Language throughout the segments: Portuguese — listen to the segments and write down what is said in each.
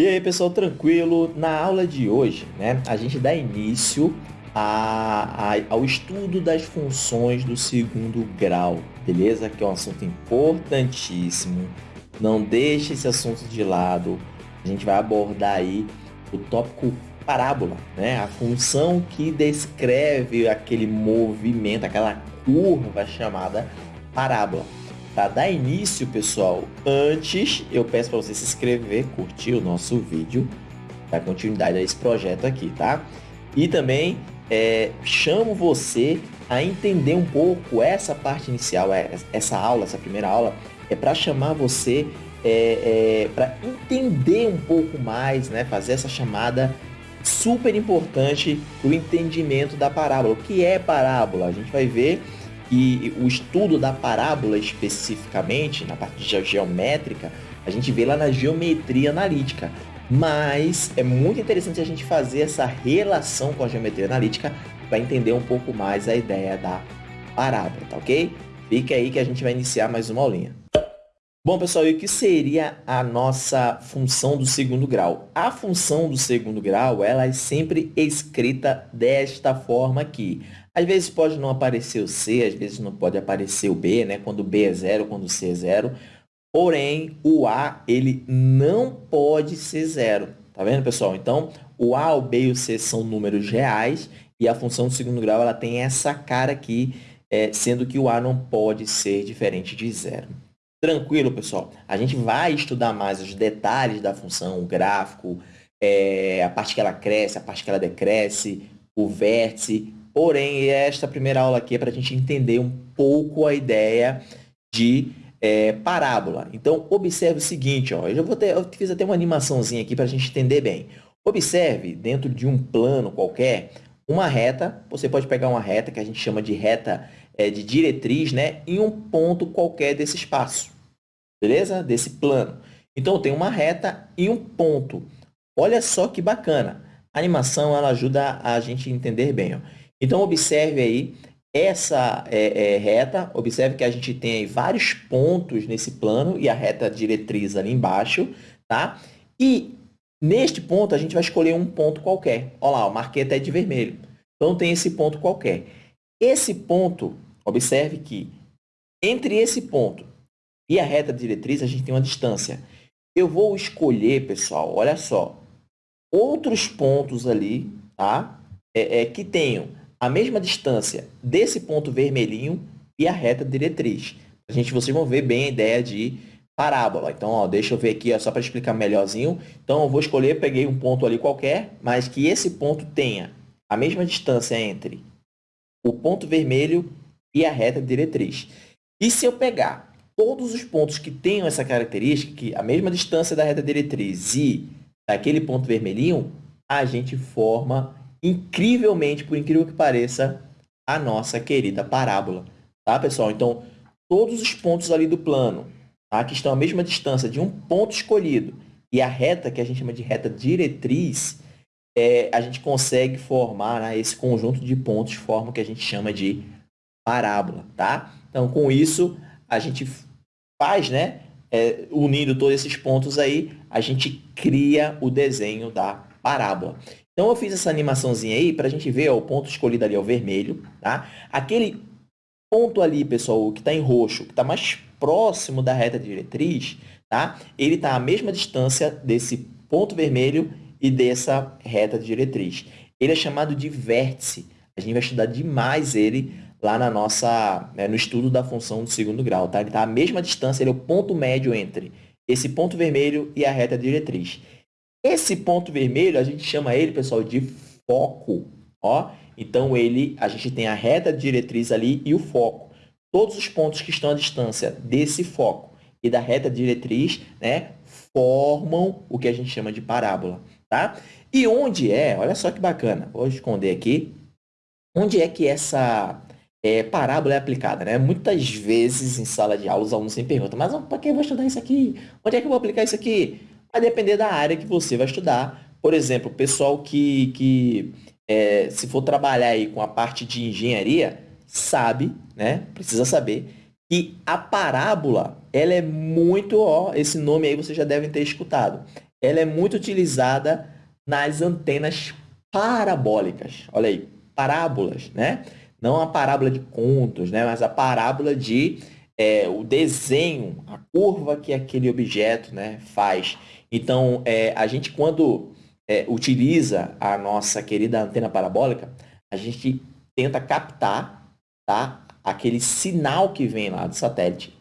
E aí, pessoal, tranquilo? Na aula de hoje, né, a gente dá início a, a, ao estudo das funções do segundo grau, beleza? Que é um assunto importantíssimo. Não deixe esse assunto de lado. A gente vai abordar aí o tópico parábola, né? A função que descreve aquele movimento, aquela curva chamada parábola. Para dar início, pessoal, antes eu peço para você se inscrever, curtir o nosso vídeo, dar continuidade a esse projeto aqui, tá? E também é, chamo você a entender um pouco essa parte inicial, é, essa aula, essa primeira aula, é para chamar você é, é para entender um pouco mais, né? Fazer essa chamada super importante o entendimento da parábola. O que é parábola? A gente vai ver e o estudo da parábola especificamente, na parte geométrica, a gente vê lá na geometria analítica. Mas é muito interessante a gente fazer essa relação com a geometria analítica para entender um pouco mais a ideia da parábola, tá ok? Fica aí que a gente vai iniciar mais uma aulinha. Bom, pessoal, e o que seria a nossa função do segundo grau? A função do segundo grau, ela é sempre escrita desta forma aqui. Às vezes pode não aparecer o C, às vezes não pode aparecer o B, né? Quando o B é zero, quando o C é zero. Porém, o A, ele não pode ser zero. Tá vendo, pessoal? Então, o A, o B e o C são números reais e a função do segundo grau, ela tem essa cara aqui, é, sendo que o A não pode ser diferente de zero. Tranquilo, pessoal? A gente vai estudar mais os detalhes da função, o gráfico, é, a parte que ela cresce, a parte que ela decresce, o vértice, Porém, esta primeira aula aqui é para a gente entender um pouco a ideia de é, parábola. Então, observe o seguinte, ó, eu, já vou ter, eu fiz até uma animaçãozinha aqui para a gente entender bem. Observe, dentro de um plano qualquer, uma reta, você pode pegar uma reta que a gente chama de reta é, de diretriz, né, em um ponto qualquer desse espaço, beleza? Desse plano. Então, eu tenho uma reta e um ponto. Olha só que bacana. A animação ela ajuda a gente entender bem. Ó. Então, observe aí essa é, é, reta, observe que a gente tem vários pontos nesse plano e a reta diretriz ali embaixo, tá? E neste ponto a gente vai escolher um ponto qualquer. Olha lá, eu marquei até de vermelho. Então, tem esse ponto qualquer. Esse ponto, observe que entre esse ponto e a reta diretriz a gente tem uma distância. Eu vou escolher, pessoal, olha só, outros pontos ali, tá? É, é, que tenham a mesma distância desse ponto vermelhinho e a reta diretriz. A gente, vocês vão ver bem a ideia de parábola. Então, ó, deixa eu ver aqui, ó, só para explicar melhorzinho. Então, eu vou escolher, peguei um ponto ali qualquer, mas que esse ponto tenha a mesma distância entre o ponto vermelho e a reta diretriz. E se eu pegar todos os pontos que tenham essa característica, que a mesma distância da reta diretriz e daquele ponto vermelhinho, a gente forma incrivelmente, por incrível que pareça, a nossa querida parábola. Tá, pessoal? Então, todos os pontos ali do plano, tá, que estão à mesma distância de um ponto escolhido e a reta, que a gente chama de reta diretriz, é, a gente consegue formar né, esse conjunto de pontos, forma que a gente chama de parábola. Tá? Então, com isso, a gente faz, né, é, unindo todos esses pontos aí, a gente cria o desenho da parábola. Então, eu fiz essa animaçãozinha aí para a gente ver ó, o ponto escolhido ali é o vermelho. Tá? Aquele ponto ali, pessoal, que está em roxo, que está mais próximo da reta diretriz, tá? ele está à mesma distância desse ponto vermelho e dessa reta diretriz. Ele é chamado de vértice. A gente vai estudar demais ele lá na nossa, né, no estudo da função do segundo grau. Tá? Ele está à mesma distância, ele é o ponto médio entre esse ponto vermelho e a reta diretriz. Esse ponto vermelho, a gente chama ele, pessoal, de foco. Ó. Então, ele, a gente tem a reta diretriz ali e o foco. Todos os pontos que estão à distância desse foco e da reta diretriz né, formam o que a gente chama de parábola. Tá? E onde é, olha só que bacana, vou esconder aqui, onde é que essa é, parábola é aplicada? Né? Muitas vezes em sala de aula os alunos sempre perguntam, mas para que eu vou estudar isso aqui? Onde é que eu vou aplicar isso aqui? Vai depender da área que você vai estudar. Por exemplo, o pessoal que, que é, se for trabalhar aí com a parte de engenharia, sabe, né? Precisa saber que a parábola, ela é muito, ó, esse nome aí vocês já devem ter escutado. ela é muito utilizada nas antenas parabólicas. Olha aí, parábolas, né? Não a parábola de contos, né? Mas a parábola de é, o desenho, a curva que aquele objeto né, faz. Então, é, a gente, quando é, utiliza a nossa querida antena parabólica, a gente tenta captar tá, aquele sinal que vem lá do satélite,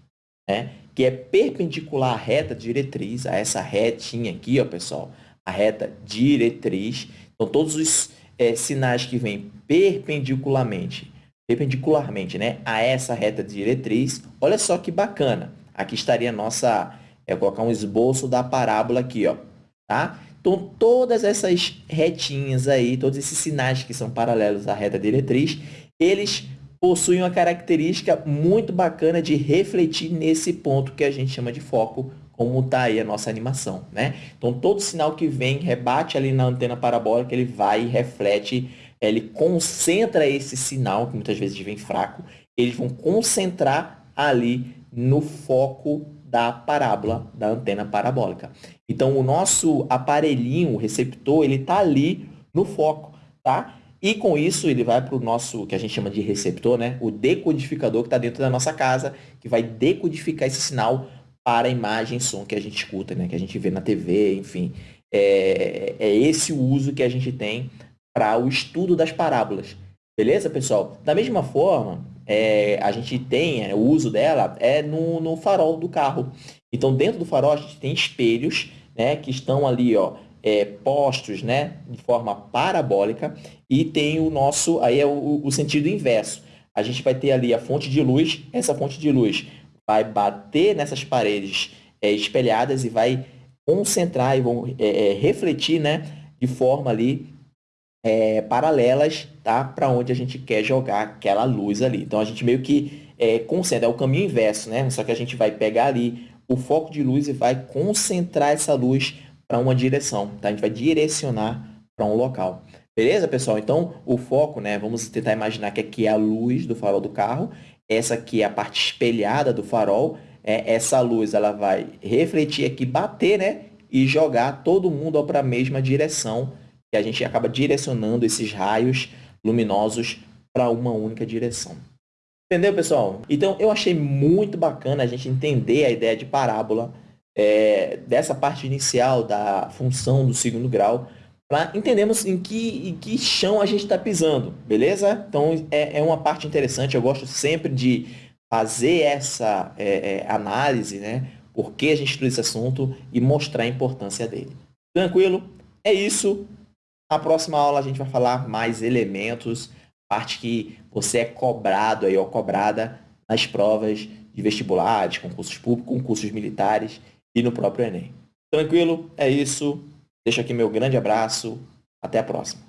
né, que é perpendicular à reta diretriz, a essa retinha aqui, ó, pessoal, a reta diretriz. Então, todos os é, sinais que vêm perpendicularmente perpendicularmente né, a essa reta diretriz. Olha só que bacana. Aqui estaria a nossa... É colocar um esboço da parábola aqui, ó, tá? Então, todas essas retinhas aí, todos esses sinais que são paralelos à reta diretriz, eles possuem uma característica muito bacana de refletir nesse ponto que a gente chama de foco, como está aí a nossa animação, né? Então, todo sinal que vem, rebate ali na antena parabólica, ele vai e reflete ele concentra esse sinal, que muitas vezes vem fraco, eles vão concentrar ali no foco da parábola, da antena parabólica. Então, o nosso aparelhinho, o receptor, ele está ali no foco, tá? E com isso, ele vai para o nosso, que a gente chama de receptor, né? O decodificador que está dentro da nossa casa, que vai decodificar esse sinal para a imagem e som que a gente escuta, né? Que a gente vê na TV, enfim. É, é esse o uso que a gente tem para o estudo das parábolas. Beleza, pessoal? Da mesma forma, é, a gente tem é, o uso dela é no, no farol do carro. Então, dentro do farol, a gente tem espelhos né, que estão ali ó, é, postos né, de forma parabólica e tem o nosso, aí é o, o sentido inverso. A gente vai ter ali a fonte de luz, essa fonte de luz vai bater nessas paredes é, espelhadas e vai concentrar e vão é, é refletir né, de forma ali é, paralelas tá? para onde a gente quer jogar aquela luz ali. Então, a gente meio que é, concentra, é o caminho inverso, né? Só que a gente vai pegar ali o foco de luz e vai concentrar essa luz para uma direção, tá? A gente vai direcionar para um local. Beleza, pessoal? Então, o foco, né? Vamos tentar imaginar que aqui é a luz do farol do carro. Essa aqui é a parte espelhada do farol. É, essa luz, ela vai refletir aqui, bater, né? E jogar todo mundo para a mesma direção e a gente acaba direcionando esses raios luminosos para uma única direção. Entendeu, pessoal? Então, eu achei muito bacana a gente entender a ideia de parábola é, dessa parte inicial da função do segundo grau, para entendermos em que, em que chão a gente está pisando, beleza? Então, é, é uma parte interessante, eu gosto sempre de fazer essa é, é, análise, né? Por que a gente estuda esse assunto e mostrar a importância dele. Tranquilo? É isso. Na próxima aula a gente vai falar mais elementos, parte que você é cobrado aí, ou cobrada nas provas de vestibulares, concursos públicos, concursos militares e no próprio Enem. Tranquilo? É isso. Deixo aqui meu grande abraço. Até a próxima.